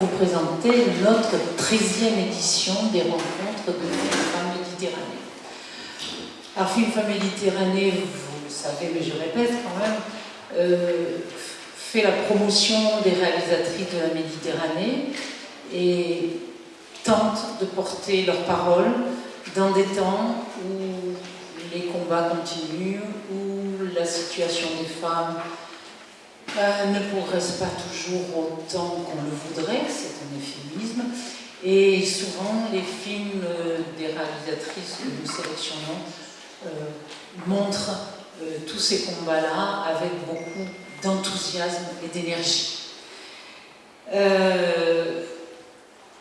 vous présenter notre 13e édition des rencontres de Femmes Méditerranée. Alors, Film Femmes Méditerranée, vous le savez, mais je répète quand même, euh, fait la promotion des réalisatrices de la Méditerranée et tente de porter leur parole dans des temps où les combats continuent, où la situation des femmes euh, ne progresse pas toujours autant qu'on le voudrait, c'est un euphémisme, et souvent les films euh, des réalisatrices que nous sélectionnons euh, montrent tous ces combats-là avec beaucoup d'enthousiasme et d'énergie.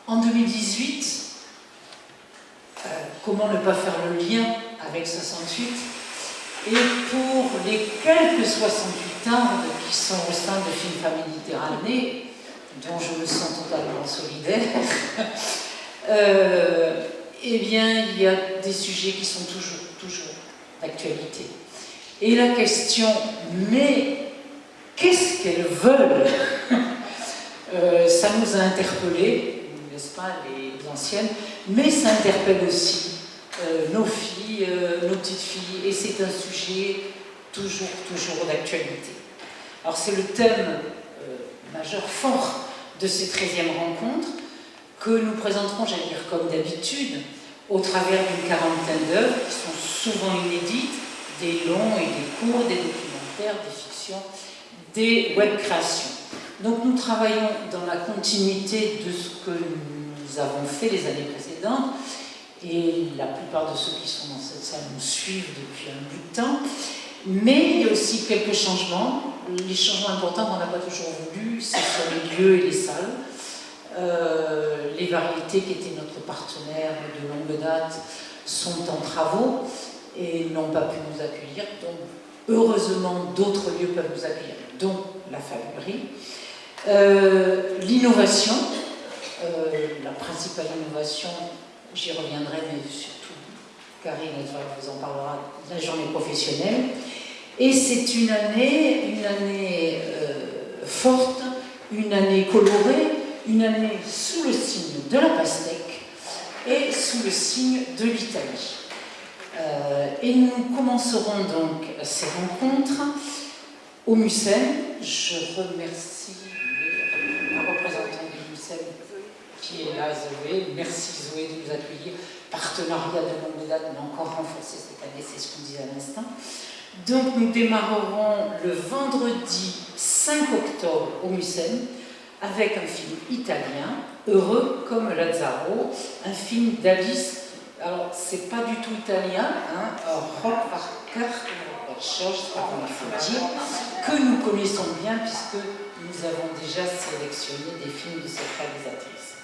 en 2018, comment ne pas faire le lien avec 68 et pour les quelques 68 ans qui sont au sein de Famille Méditerranée, dont je me sens totalement solidaire, euh, eh bien, il y a des sujets qui sont toujours, toujours d'actualité. Et la question, mais qu'est-ce qu'elles veulent euh, Ça nous a interpellés, n'est-ce pas, les anciennes, mais ça interpelle aussi petites filles, et c'est un sujet toujours, toujours d'actualité. Alors c'est le thème euh, majeur fort de ces 13e rencontres que nous présenterons, j'allais dire comme d'habitude, au travers d'une quarantaine d'œuvres qui sont souvent inédites, des longs et des courts, des documentaires, des fictions, des web créations. Donc nous travaillons dans la continuité de ce que nous avons fait les années précédentes, et la plupart de ceux qui sont dans cette salle nous suivent depuis un bout de temps. Mais il y a aussi quelques changements. Les changements importants qu'on n'a pas toujours voulu, c'est sur les lieux et les salles. Euh, les variétés qui étaient notre partenaire de longue date sont en travaux et n'ont pas pu nous accueillir. Donc, heureusement, d'autres lieux peuvent nous accueillir, dont la fabriquerie. Euh, l'innovation, euh, la principale innovation, J'y reviendrai, mais surtout, Karine vous en parlera de la journée professionnelle. Et c'est une année, une année euh, forte, une année colorée, une année sous le signe de la pastèque et sous le signe de l'Italie. Euh, et nous commencerons donc ces rencontres au Mucem. Je remercie la représentante du Mucem qui est là, Zoé. Merci Zoé de nous accueillir. Partenariat de longue date, mais encore renforcé cette année, c'est ce qu'on disait à l'instant. Donc nous démarrerons le vendredi 5 octobre au Mucem avec un film italien, Heureux comme Lazzaro, un film d'Alice. Alors, c'est pas du tout italien, hein, rock par chose, il faut dire, que nous connaissons bien puisque nous avons déjà sélectionné des films de cette réalisatrice.